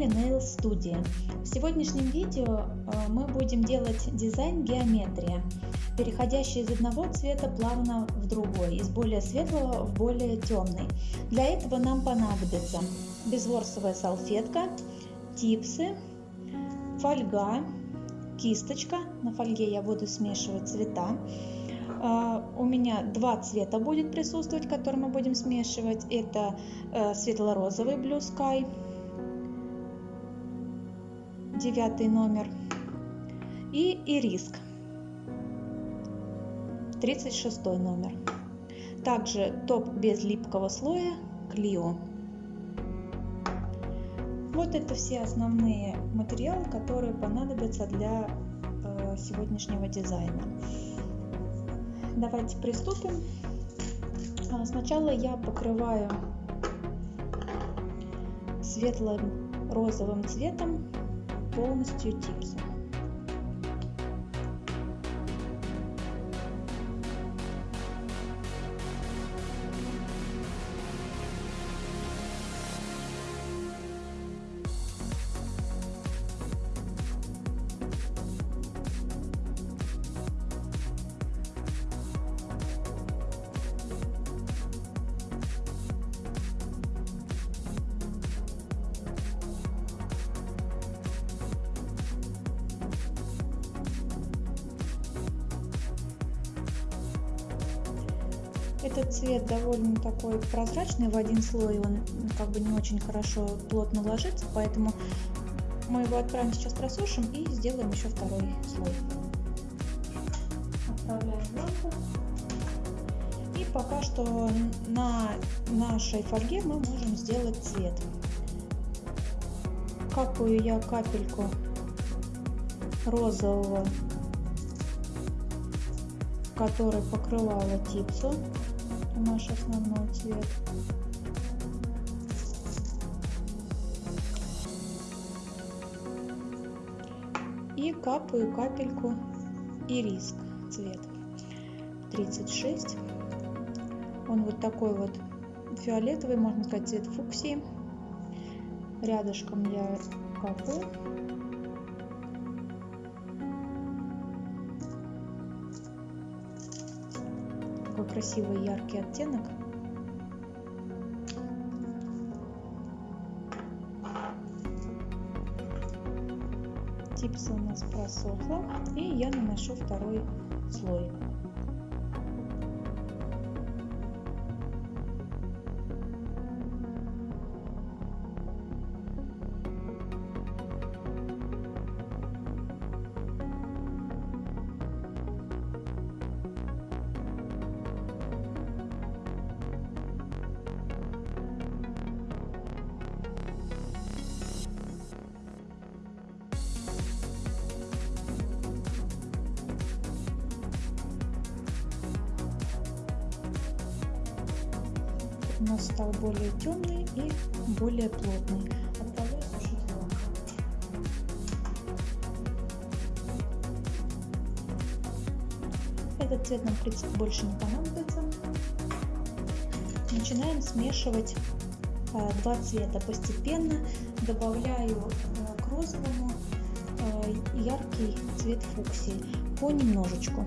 канале Nail Studio. В сегодняшнем видео э, мы будем делать дизайн геометрия, переходящий из одного цвета плавно в другой, из более светлого в более темный. Для этого нам понадобится безворсовая салфетка, типсы, фольга, кисточка. На фольге я буду смешивать цвета. Uh, у меня два цвета будет присутствовать, которые мы будем смешивать. Это uh, светло-розовый Blue Sky девятый номер, и ириск, 36 номер. Также топ без липкого слоя Клио. Вот это все основные материалы, которые понадобятся для э, сегодняшнего дизайна. Давайте приступим. А, сначала я покрываю светлым розовым цветом полностью типсом. Прозрачный в один слой, он как бы не очень хорошо плотно ложится, поэтому мы его отправим сейчас просушим и сделаем еще второй слой. И пока что на нашей фольге мы можем сделать цвет. Капаю я капельку розового, который покрывала типсу наш основной цвет. И капаю капельку ириск цвет 36. Он вот такой вот фиолетовый, можно сказать, цвет фуксии. Рядышком я капаю. Такой красивый яркий оттенок. Типса у нас просохла, и я наношу второй слой. Этот цвет нам, в принципе, больше не понадобится. Начинаем смешивать а, два цвета. Постепенно добавляю а, к розовому а, яркий цвет фуксии понемножечку.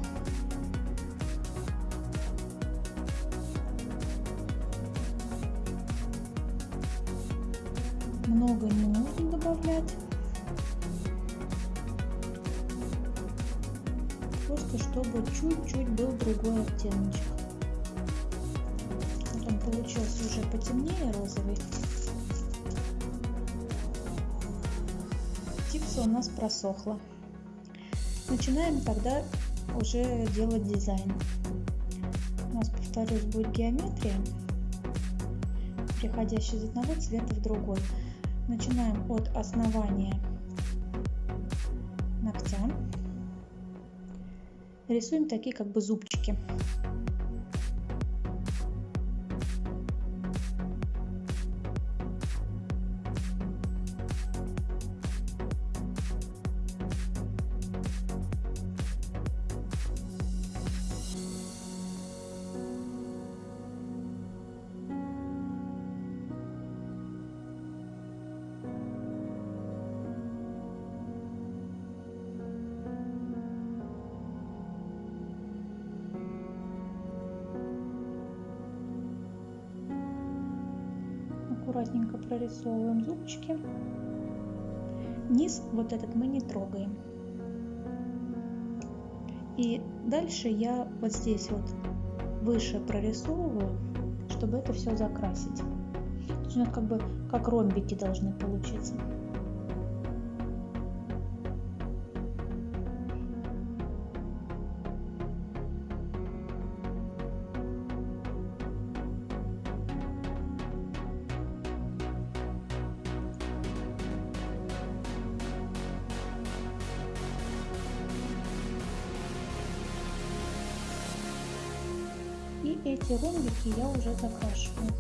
Просохла. Начинаем тогда уже делать дизайн. У нас, повторюсь, будет геометрия, переходящая из одного цвета в другой. Начинаем от основания ногтя. Рисуем такие как бы зубчики. Вот этот мы не трогаем. И дальше я вот здесь вот выше прорисовываю, чтобы это все закрасить. То есть у как бы как ромбики должны получиться. Я уже закрашиваю.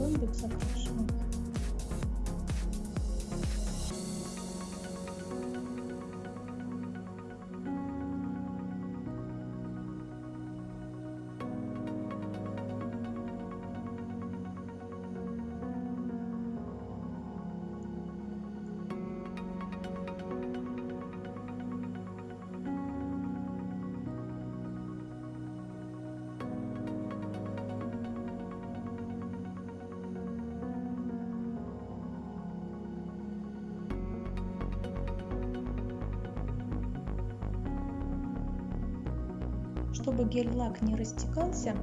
Ромбик Чтобы гель-лак не растекался,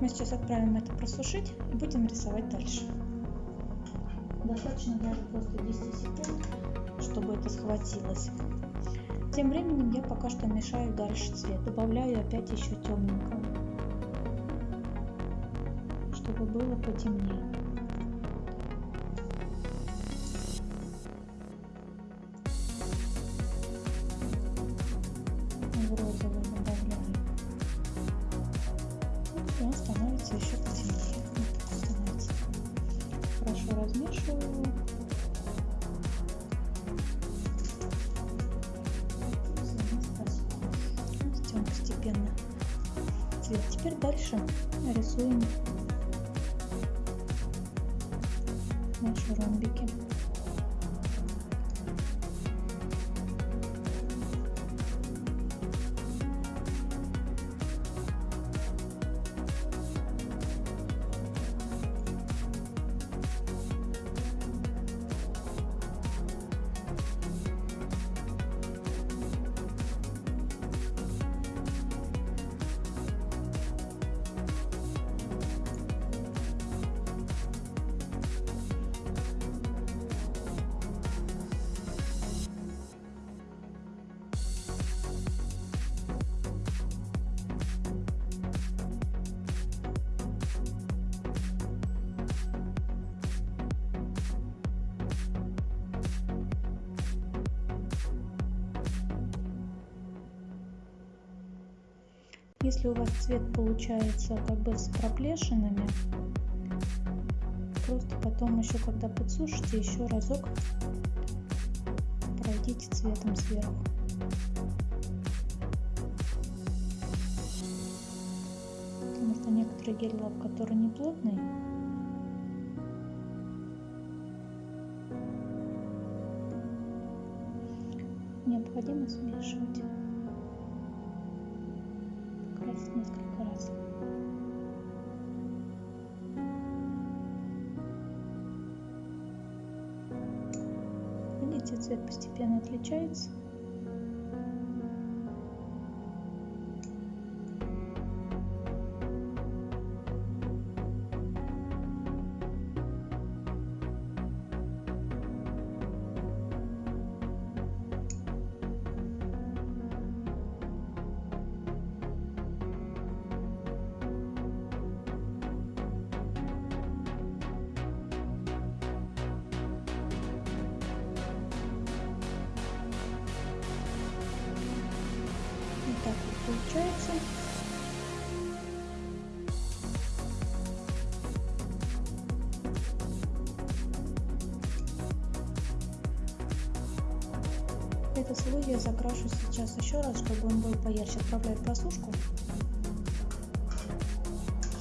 мы сейчас отправим это просушить и будем рисовать дальше. Достаточно даже просто 10 секунд, чтобы это схватилось. Тем временем я пока что мешаю дальше цвет. Добавляю опять еще темненького, чтобы было потемнее. Цвет. Теперь дальше рисуем наши ромбики. Если у вас цвет получается как бы с проплешинами, просто потом еще когда подсушите, еще разок пройдите цветом сверху. Потому что некоторые гель-лак, который не плотный, необходимо смешивать несколько раз. Видите, цвет постепенно отличается. Слой я закрашу сейчас еще раз, чтобы он был поярче. Отправляю в просушку.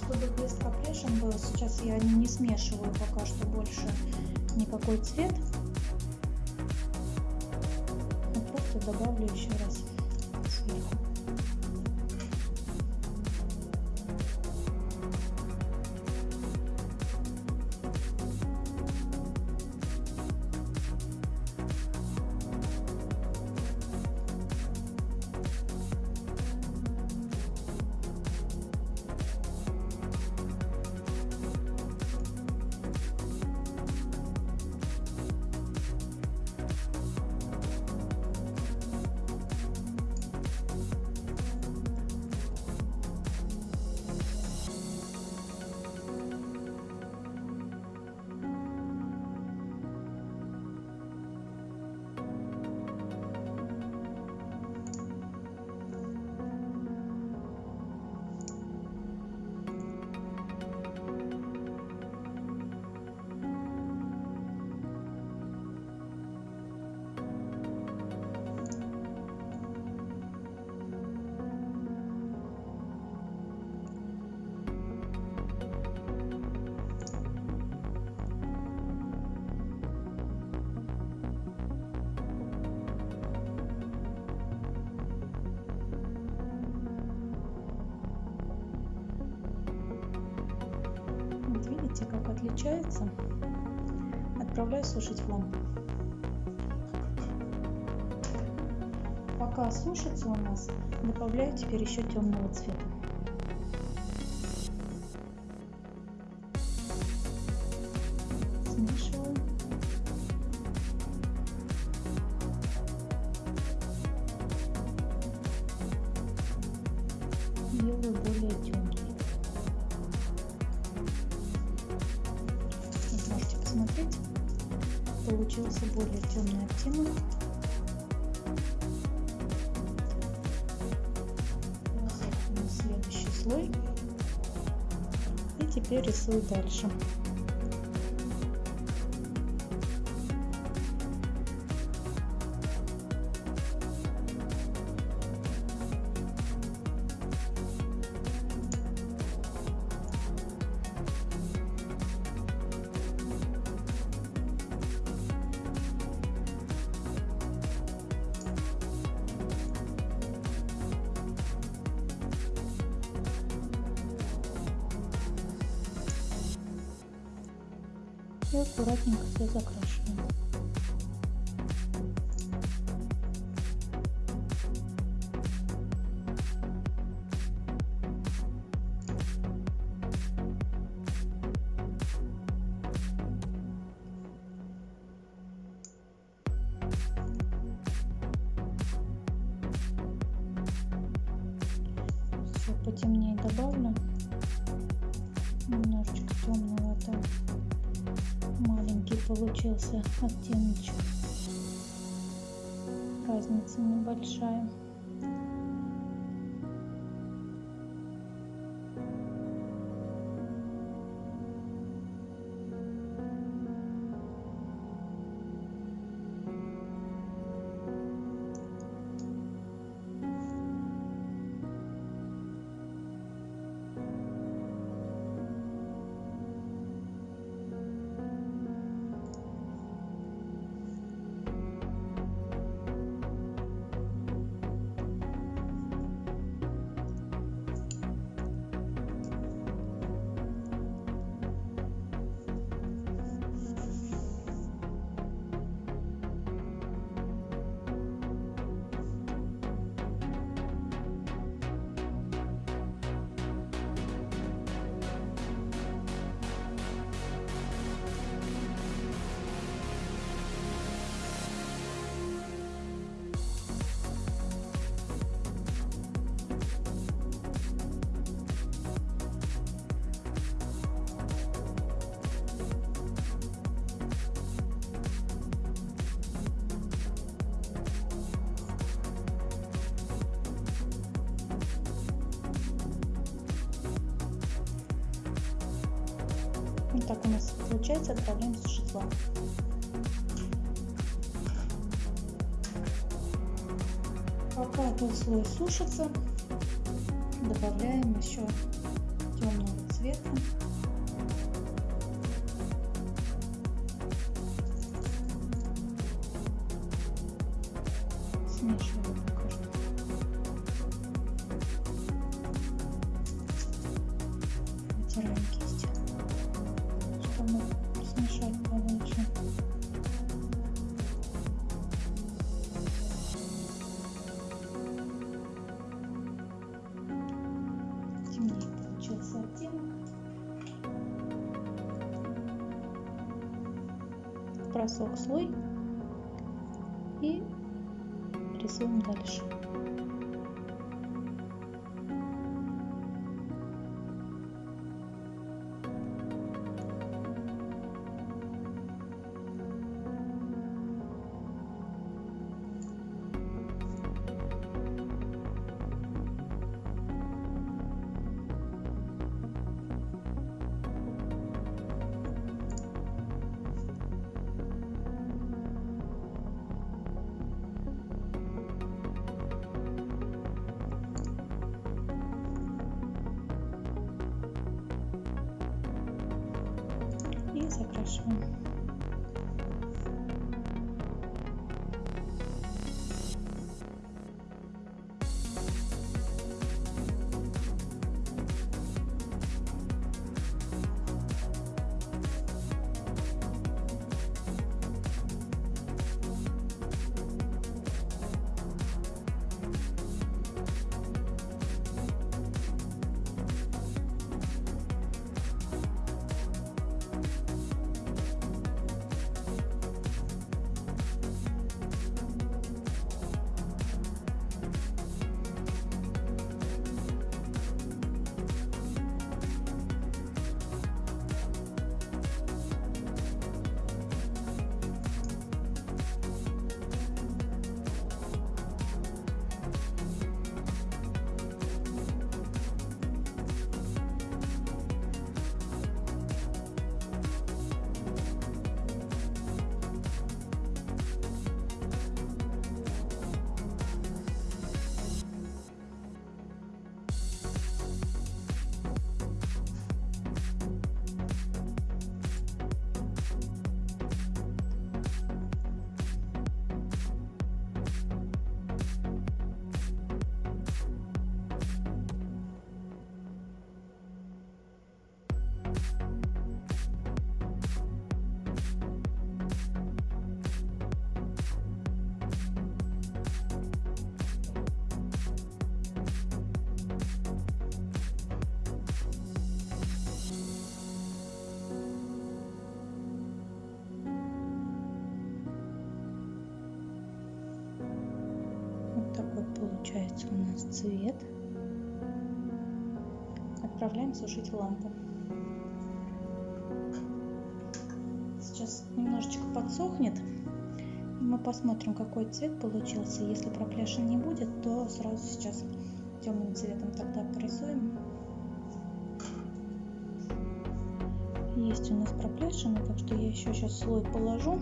Чтобы блеск оплешин был, сейчас я не смешиваю пока что больше никакой цвет. А просто добавлю еще раз сверху. Отличается. Отправляю сушить в. Пока сушится у нас, добавляю теперь еще темного цвета. Получился более темный оттенок. Следующий слой. И теперь рисую дальше. Потемнее добавлю. Немножечко темновато. Маленький получился оттеночек. Разница небольшая. Вот так у нас получается, отправляем сушить лампу. Пока этот слой сушится, добавляем еще темного цвета. Рисуем дальше. Получается у нас цвет. Отправляем сушить лампу. Сейчас немножечко подсохнет. Мы посмотрим, какой цвет получился. Если проплешин не будет, то сразу сейчас темным цветом тогда порисуем. Есть у нас проплешины, так что я еще сейчас слой положу.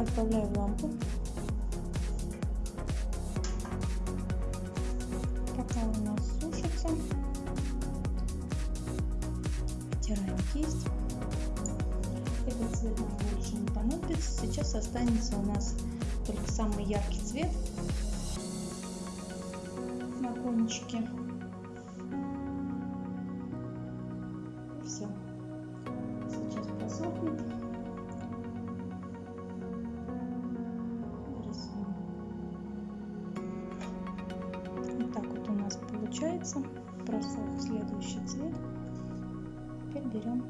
отправляю в лампу. Пока у нас сушится, втираем кисть. Этот цвет нам больше не понадобится. Сейчас останется у нас только самый яркий цвет на кончике. Получается. Просох следующий цвет. Теперь берем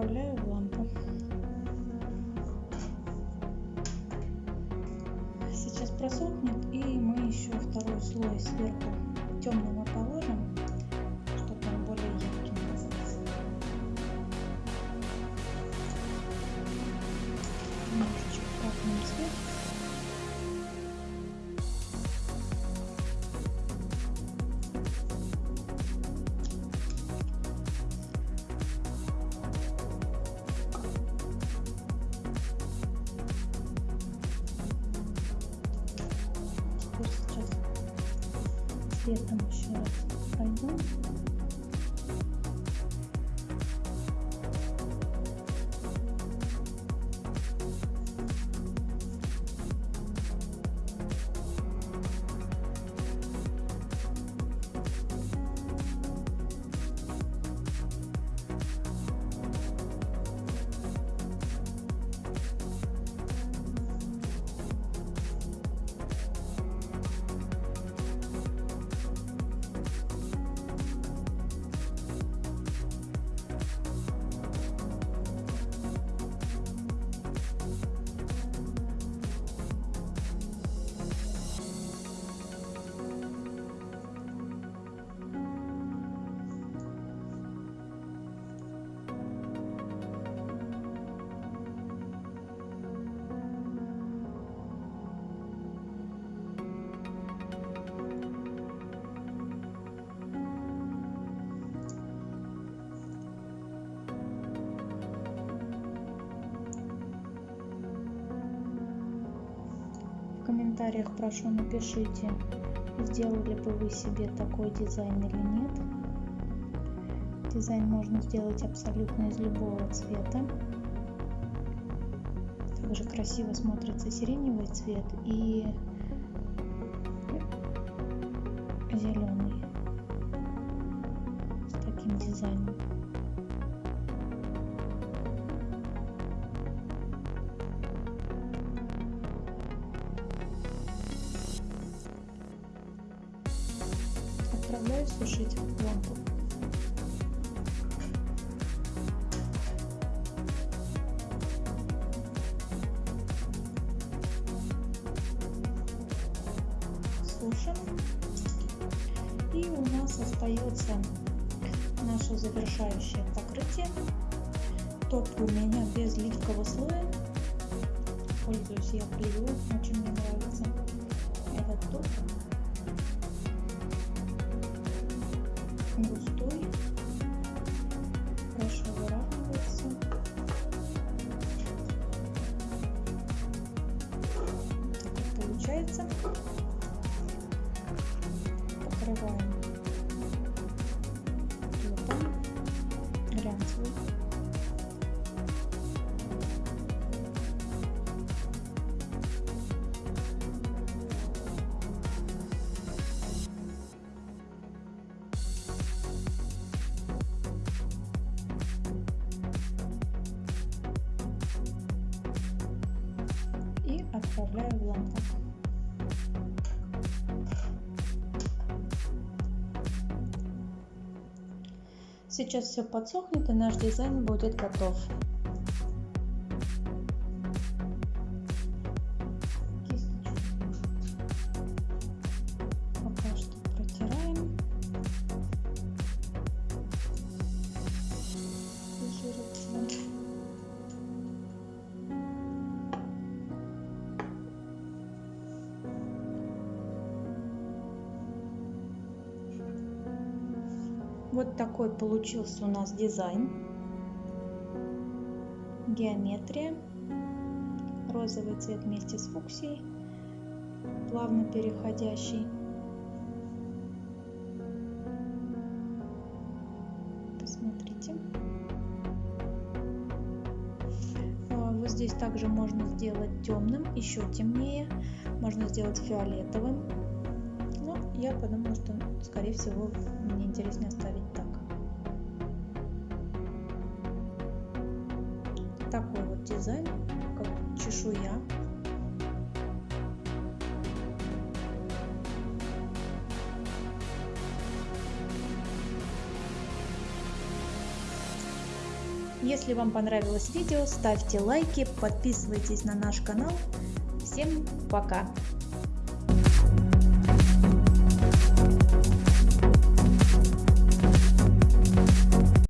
Отправляю цветом еще раз пойдем. Комментариях прошу напишите, сделали бы вы себе такой дизайн или нет. Дизайн можно сделать абсолютно из любого цвета. Также красиво смотрится сиреневый цвет и остается наше завершающее покрытие. Топ у меня без липкого слоя. Пользуюсь я клею, очень Сейчас все подсохнет и наш дизайн будет готов. Получился у нас дизайн. Геометрия. Розовый цвет вместе с фуксией. Плавно переходящий. Посмотрите. А, Вот здесь также можно сделать темным, еще темнее. Можно сделать фиолетовым. Но я подумала, что скорее всего мне интереснее оставить Если вам понравилось видео, ставьте лайки, подписывайтесь на наш канал. Всем пока!